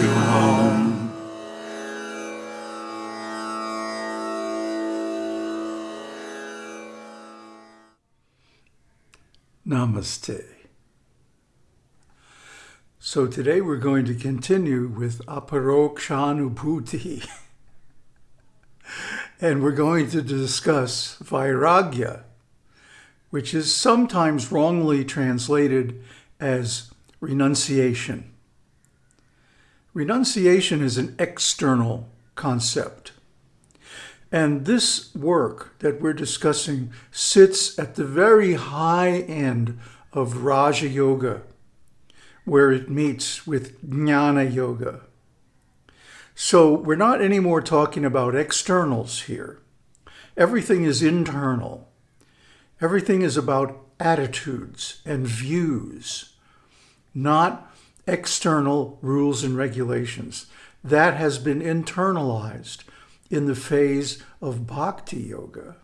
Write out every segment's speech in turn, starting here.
you home. Namaste. So today we're going to continue with aparokshanubhuti. and we're going to discuss vairagya, which is sometimes wrongly translated as renunciation. Renunciation is an external concept. And this work that we're discussing sits at the very high end of Raja Yoga, where it meets with Jnana Yoga. So we're not anymore talking about externals here. Everything is internal. Everything is about attitudes and views, not external rules and regulations. That has been internalized in the phase of Bhakti Yoga.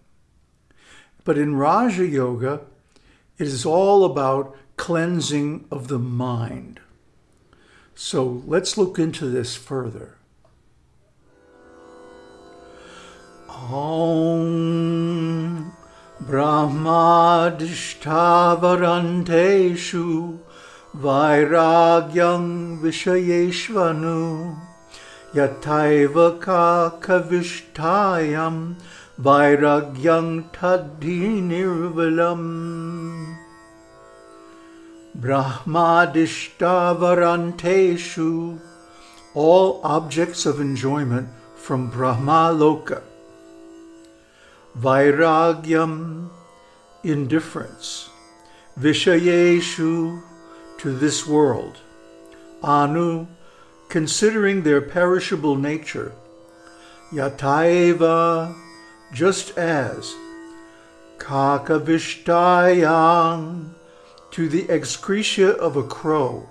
But in Raja Yoga, it is all about cleansing of the mind. So let's look into this further. Om Brahmadishthavaranteshu Vairagyam Vishayeshvanu Yataiva Kakavishtayam Vairagyam Tadhi Nirvalam Brahmadishtavaranteshu All objects of enjoyment from Brahma Loka Vairagyam Indifference. Vishayeshu to this world. Anu considering their perishable nature, yataiva, just as, kakavishtayang, to the excretia of a crow,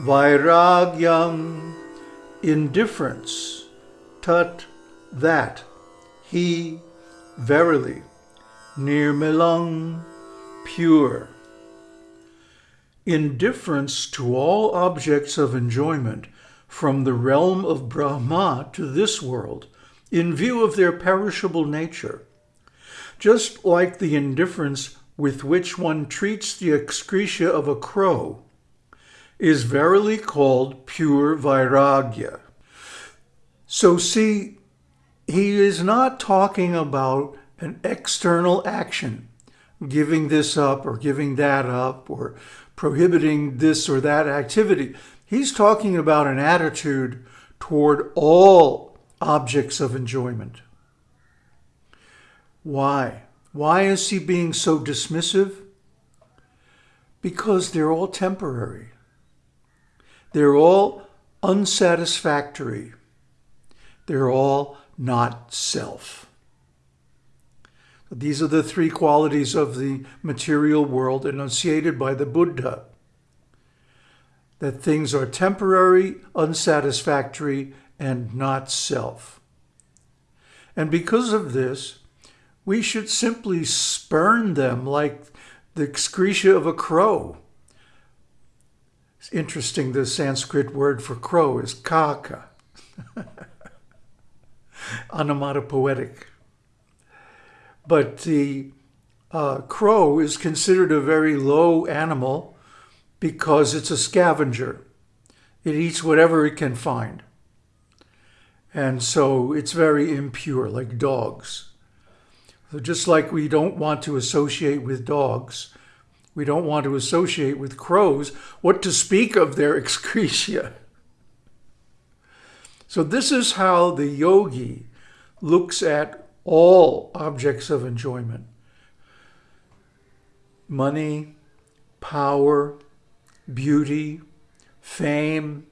vairagyam, indifference, tut, that, he, verily, nirmilang, pure indifference to all objects of enjoyment from the realm of Brahma to this world in view of their perishable nature, just like the indifference with which one treats the excretia of a crow, is verily called pure vairagya. So see, he is not talking about an external action, giving this up or giving that up or prohibiting this or that activity. He's talking about an attitude toward all objects of enjoyment. Why? Why is he being so dismissive? Because they're all temporary. They're all unsatisfactory. They're all not self. These are the three qualities of the material world enunciated by the Buddha. That things are temporary, unsatisfactory, and not self. And because of this, we should simply spurn them like the excretia of a crow. It's interesting, the Sanskrit word for crow is kaka. Onomatopoetic. But the uh, crow is considered a very low animal because it's a scavenger. It eats whatever it can find. And so it's very impure, like dogs. So just like we don't want to associate with dogs, we don't want to associate with crows, what to speak of their excretia. So this is how the yogi looks at all objects of enjoyment. Money, power, beauty, fame,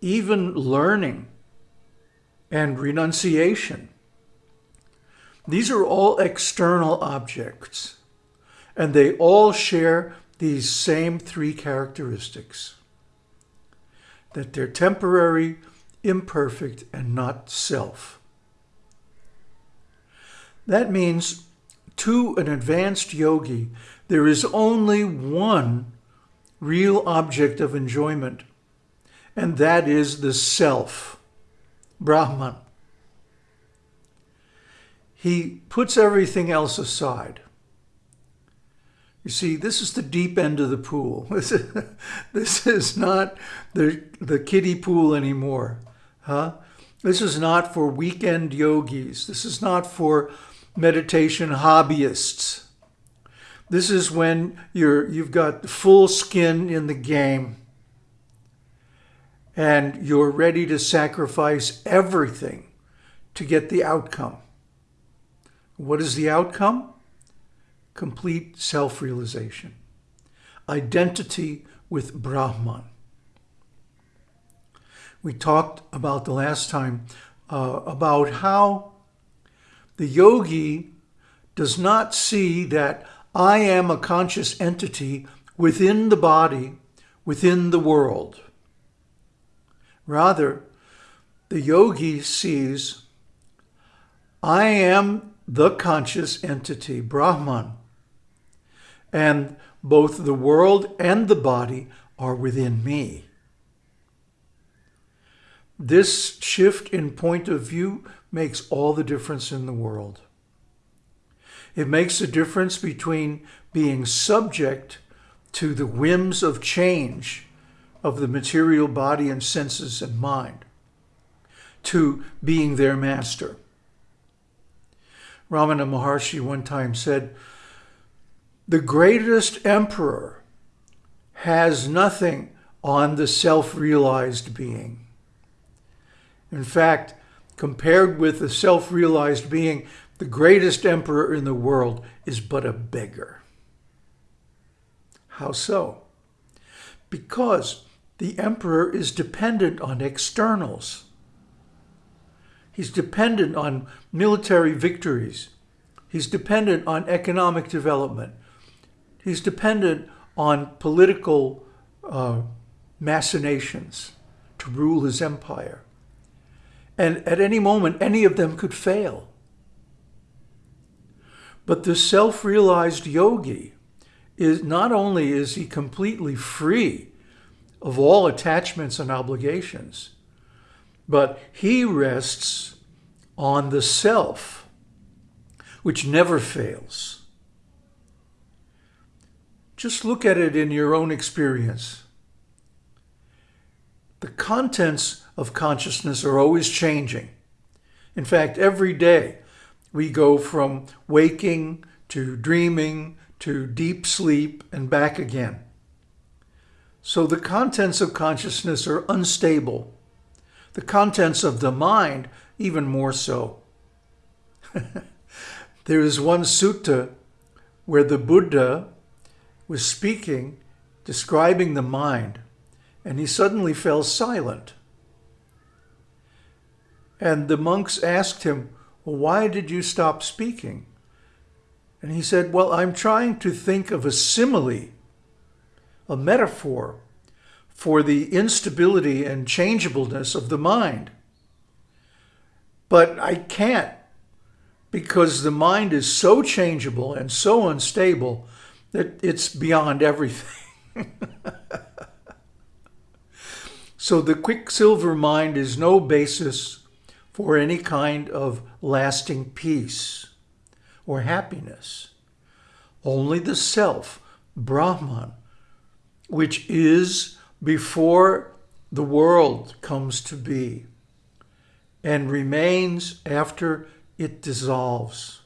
even learning and renunciation. These are all external objects, and they all share these same three characteristics. That they're temporary, imperfect, and not self. That means to an advanced yogi, there is only one real object of enjoyment, and that is the self, Brahman. He puts everything else aside. You see, this is the deep end of the pool. This is, not the, the kiddie pool anymore. Huh? This is not for weekend yogis. This is not for meditation hobbyists. This is when you're, you've got full skin in the game and you're ready to sacrifice everything to get the outcome. What is the outcome? Complete self-realization. Identity with Brahman. We talked about the last time uh, about how the yogi does not see that I am a conscious entity within the body, within the world. Rather, the yogi sees, I am the conscious entity, Brahman, and both the world and the body are within me. This shift in point of view makes all the difference in the world. It makes the difference between being subject to the whims of change of the material body and senses and mind to being their master. Ramana Maharshi one time said, the greatest emperor has nothing on the self-realized being. In fact, compared with the self-realized being, the greatest emperor in the world is but a beggar. How so? Because the emperor is dependent on externals. He's dependent on military victories. He's dependent on economic development. He's dependent on political uh, machinations to rule his empire. And at any moment, any of them could fail. But the self-realized yogi is not only is he completely free of all attachments and obligations, but he rests on the self, which never fails. Just look at it in your own experience. The contents of consciousness are always changing. In fact, every day we go from waking to dreaming to deep sleep and back again. So the contents of consciousness are unstable. The contents of the mind, even more so. there is one sutta where the Buddha was speaking, describing the mind, and he suddenly fell silent. And the monks asked him, why did you stop speaking? And he said, well, I'm trying to think of a simile a metaphor for the instability and changeableness of the mind. But I can't because the mind is so changeable and so unstable that it's beyond everything. so the quicksilver mind is no basis for any kind of lasting peace or happiness. Only the self, Brahman, which is before the world comes to be and remains after it dissolves.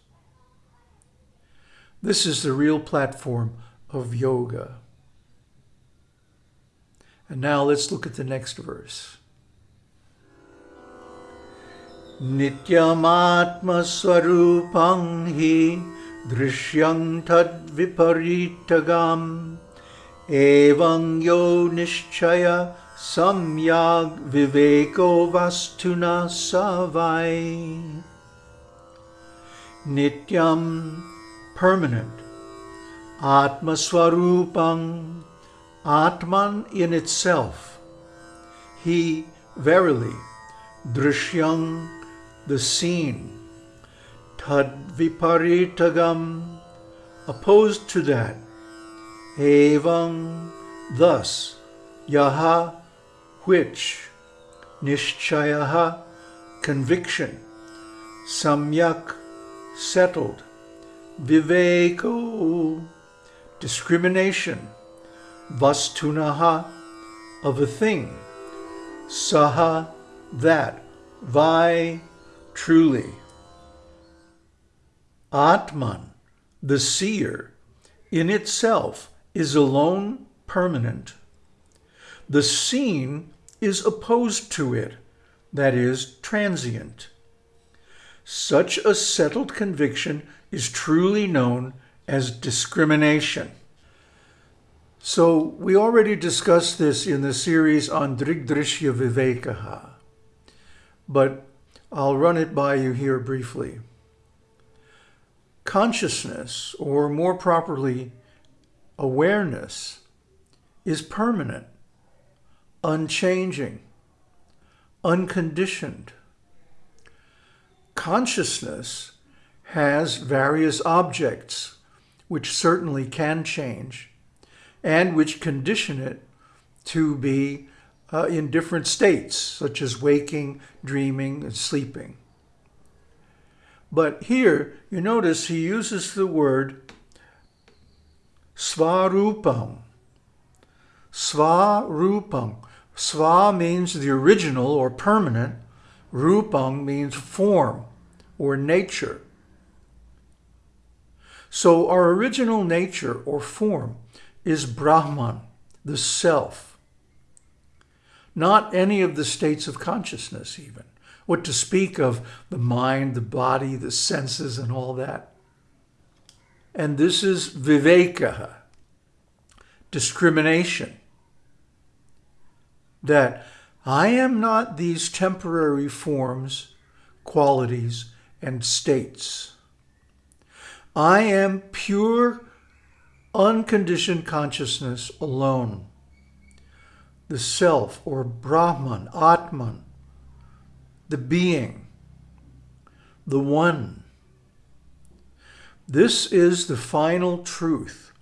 This is the real platform of yoga. And now let's look at the next verse. Nityamatma swarupang hi drishyam tad viparitagam Evam yo samyag viveko vastuna savai. Nityam, permanent. Atma Atman in itself. He, verily, drishyam, the seen. Tad viparitagam, opposed to that. Evam, thus, Yaha, which, nishchayaha, conviction, samyak, settled, viveko, discrimination, vastunaha, of a thing, saha, that, vai, truly. Atman, the seer, in itself is alone permanent. The seen is opposed to it, that is, transient. Such a settled conviction is truly known as discrimination. So we already discussed this in the series on Drigdrishya Vivekaha, but I'll run it by you here briefly. Consciousness, or more properly, awareness, is permanent, unchanging, unconditioned. Consciousness has various objects which certainly can change and which condition it to be uh, in different states, such as waking, dreaming, and sleeping. But here, you notice he uses the word svarupam. Svarupam. Sva means the original or permanent. Rupam means form or nature. So our original nature or form is Brahman, the self. Not any of the states of consciousness even. What to speak of the mind, the body, the senses, and all that. And this is viveka, discrimination. That I am not these temporary forms, qualities, and states. I am pure, unconditioned consciousness alone. The self, or Brahman, Atman, the being, the one. This is the final truth.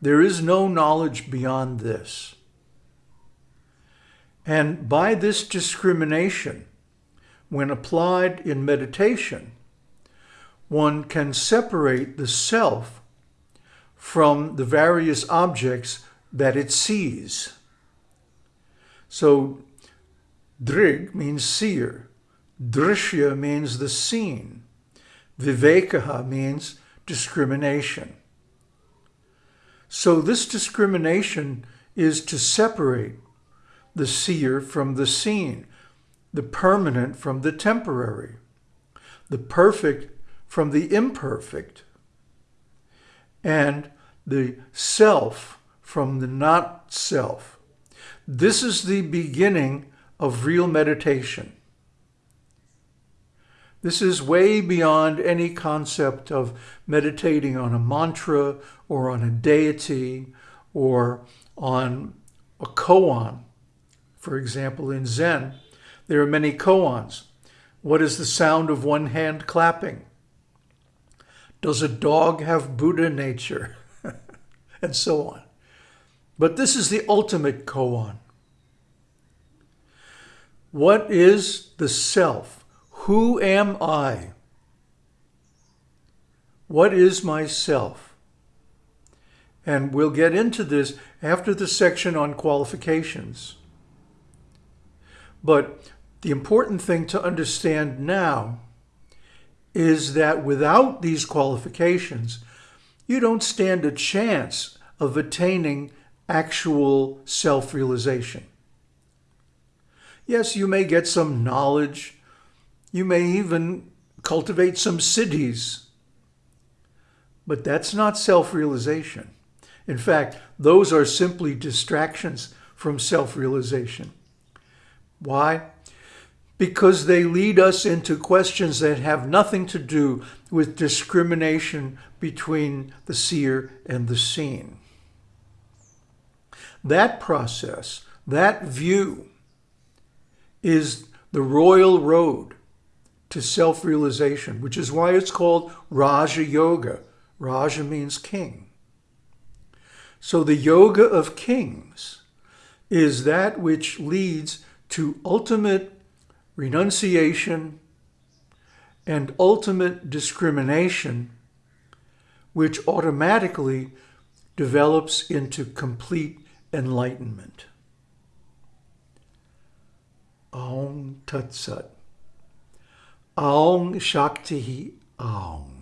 There is no knowledge beyond this. And by this discrimination, when applied in meditation, one can separate the self from the various objects that it sees. So drig means seer, drishya means the seen, vivekaha means discrimination. So this discrimination is to separate the seer from the seen, the permanent from the temporary, the perfect from the imperfect and the self from the not self. This is the beginning of real meditation. This is way beyond any concept of meditating on a mantra or on a deity or on a koan. For example, in Zen, there are many koans. What is the sound of one hand clapping? Does a dog have Buddha nature? and so on. But this is the ultimate koan. What is the self? Who am I? What is myself? And we'll get into this after the section on qualifications. But the important thing to understand now is that without these qualifications, you don't stand a chance of attaining actual self-realization. Yes, you may get some knowledge. You may even cultivate some siddhis. But that's not self-realization. In fact, those are simply distractions from self-realization. Why? because they lead us into questions that have nothing to do with discrimination between the seer and the seen. That process, that view, is the royal road to self-realization, which is why it's called Raja Yoga. Raja means king. So the yoga of kings is that which leads to ultimate renunciation and ultimate discrimination, which automatically develops into complete enlightenment. Aum Tat. Aum Shakti Aum.